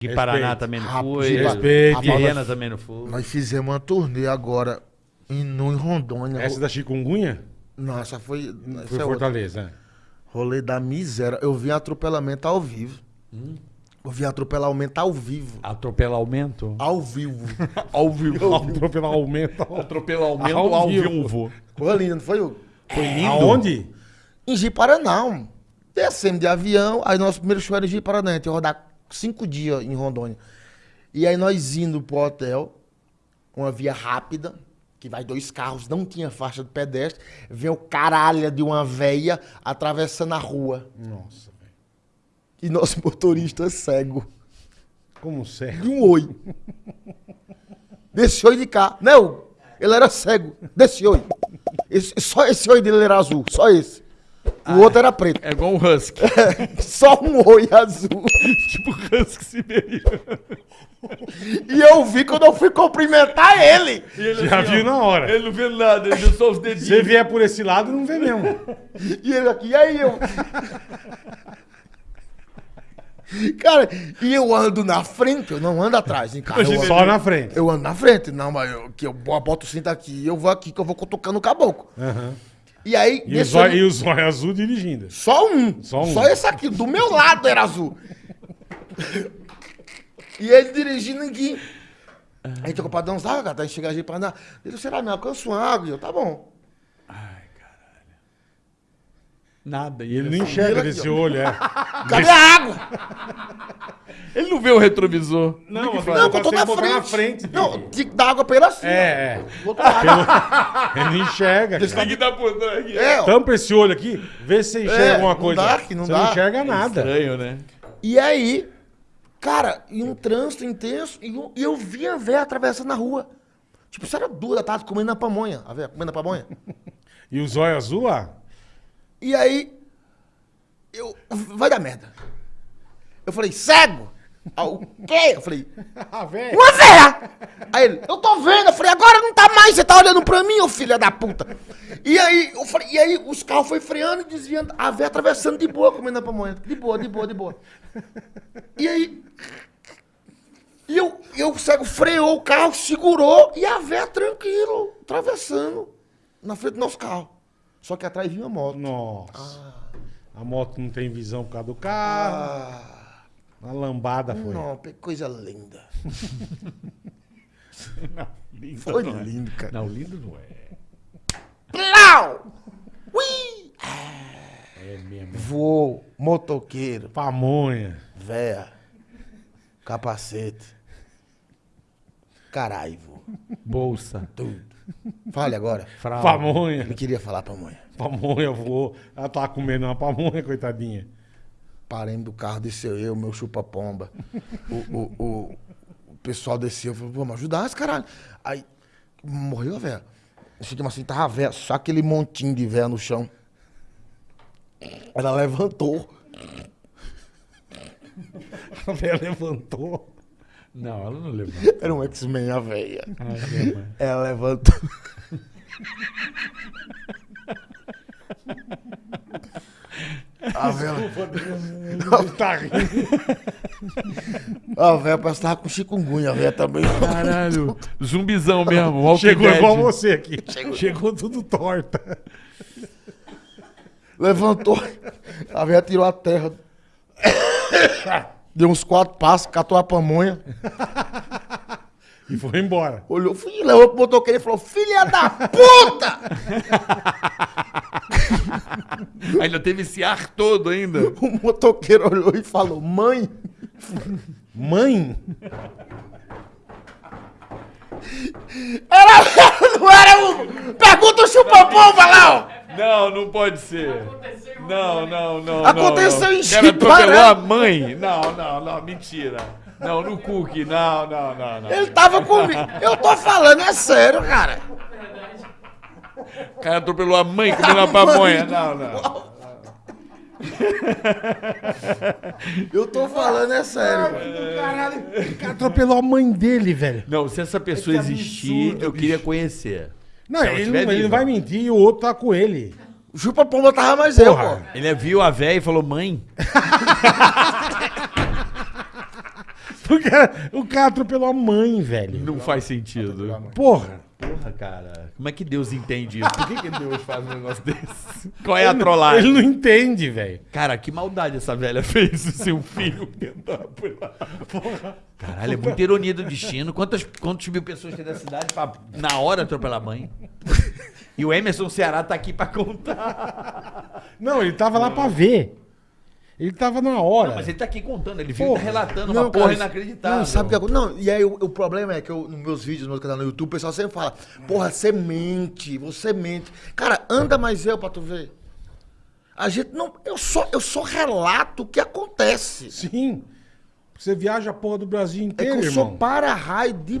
Que Paraná Respeito. também não foi. respeito. Viena também não foi. Nós fizemos uma turnê agora em, no, em Rondônia. Essa da chikungunya Não, essa foi. foi Essa é outra. Fortaleza. né? Rolê da miséria. Eu vi atropelamento ao vivo. Hum? Eu vi atropelamento ao vivo. Atropelar aumento? Ao vivo. Ao vivo. Atropelar aumento Ao ao, vivo. vivo. Foi lindo, não foi? Foi lindo. Aonde? Em Ji-Paraná. Descemos de avião. Aí nosso primeiro show era em Ji-Paraná. A gente ia rodar cinco dias em Rondônia. E aí nós indo pro hotel, uma via rápida, que vai dois carros, não tinha faixa de pedestre, vem o caralho de uma veia atravessando a rua. Nossa, velho. E nosso motorista é cego. Como De sério? um oi. Desse oi de cá. Não, ele era cego. Desse oi. Esse- só esse oi dele era azul. Só esse. O outro era preto. É igual um husky. Só um oi azul. tipo husky siberiano. E eu vi quando eu fui cumprimentar ele. E ele Já assim, viu ó, na hora. Ele não vê nada, ele viu só os Se dedinhos. você vier por esse lado, não vê mesmo. E ele aqui, e aí eu. Cara, e eu ando na frente, eu não ando atrás, hein, cara. Eu ando, Só na frente. eu ando na frente, não, mas eu, que eu boto o cinto aqui, eu vou aqui, que eu vou cutucando o caboclo. Aham. E aí, E, o olho- e o zóio azul dirigindo. Só um. Só Só um. esse aqui, do meu lado era azul. e ele dirigindo aqui. A gente ficou pra dar uns água, cara, tá? A gente pra andar. Ele, será, me alcança uma água? E eu, tá bom. Nada. E Ele não enxerga aqui, desse olho, é. Cadê a água? Ele não vê o retrovisor. Não, mas Não, que eu tô tem na frente. na frente. Não, tinha que dar água pra ele assim. É, é. ó. Do outro lado. Ele não enxerga. Cara. Tem que dar por trás aqui. É, ó. Tampa esse olho aqui, vê se você enxerga É, alguma não coisa. dá, que não você dá. não enxerga nada. Estranho, né? E aí, cara, e um trânsito intenso, e eu, e eu vi a véia atravessando a rua. Tipo, isso era duas da tarde, comendo a pamonha. A véia comendo a pamonha. E o zóio azul, ah, E aí, eu. Vai dar merda. Eu falei, cego? Ah, o quê? Eu falei, ah, uma véia! Aí ele, eu tô vendo. Eu falei, agora não tá mais, você tá olhando pra mim, ô filha da puta. E aí, eu falei, e aí os carros foi freando e desviando, a véia atravessando de boa, comendo a pamonha. De boa, de boa, de boa. E aí. E eu, eu, o cego freou o carro, segurou, e a véia tranquilo, atravessando na frente do nosso carro. Só que atrás vinha uma moto. Nossa. A moto não tem visão por causa do carro. Ah, A lambada foi. não, que coisa linda. Lindo Foi não é. lindo, cara. Não, lindo não é. Plau! Ui! É mesmo. Voou, motoqueiro, Pamonha. véia, capacete. Caralho, vô. Bolsa. Tudo. Fale agora. Fralda. Pamonha. Ele queria falar mãe. Pamonha voou. Ela tava comendo uma pamonha, coitadinha. Paremos do carro, desceu eu, meu chupa-pomba. O, o, o, o pessoal desceu, falou, vamos ajudar esse caralho. Aí, morreu a véia. Chegamos assim, tava a véia, só aquele montinho de véia no chão. Ela levantou. A velha levantou. Não, ela não levanta. Era um X-Men a véia. Minha mãe. Ela levantou. A véia, tá rindo. a véia parece que tava com chikungunya, a véia também. Caralho. Zumbizão mesmo. Walking Chegou Dead. igual você aqui. Chegou, tudo torta. Levantou. A véia tirou a terra. Deu uns quatro passos, catou a pamonha. E foi embora. Olhou, fui, levou pro motoqueiro e falou: Filha da puta! Ainda teve esse ar todo ainda. O motoqueiro olhou e falou: Mãe, Mãe? era, não era o. Pergunta o chupa-pomba lá, ó! Não, não pode ser. Não, não, não. Aconteceu não, em não. Atropelou Chipará. a mãe. Não, não, não, mentira. Não, no cookie, não, não, não, não. Ele tava comigo. Eu tô falando, é sério, cara. O cara atropelou a mãe comendo a pamonha. Não, não. Eu tô falando, é sério. Caralho. O cara atropelou a mãe dele, velho. Não, se essa pessoa Que existir, absurdo, eu queria conhecer. Não, Se ela ele, tiver não, ele viva. não vai mentir e o outro tá com ele. O chupa-pomba tava mais eu, Porra. pô. Ele viu a véia e falou, mãe. Cara, o cara atropelou a mãe, velho. Não faz sentido. Porra. Porra, cara. Como é que Deus entende isso? Por que, que Deus faz um negócio desse? Qual é a trollagem? Ele não entende, velho. Cara, que maldade essa velha fez o seu filho tentar apelar. Caralho, é muita ironia do destino. Quantas, quantas mil pessoas tem da cidade pra, na hora, atropelar a mãe? E o Emerson Ceará tá aqui pra contar. Não, ele tava lá pra ver. Ele tava na hora. Não, mas ele tá aqui contando, ele viu tá relatando Não, uma porra cara, inacreditável. Não, sabe o que? Não, e aí o, o problema é que eu, nos meus vídeos, no meu canal no YouTube, o pessoal sempre fala, porra, você mente, você mente. Cara, anda mais eu pra tu ver. A gente não. Eu só, eu só relato o que acontece. Sim. Você viaja a porra do Brasil É inteiro, que eu irmão. sou para-raio de.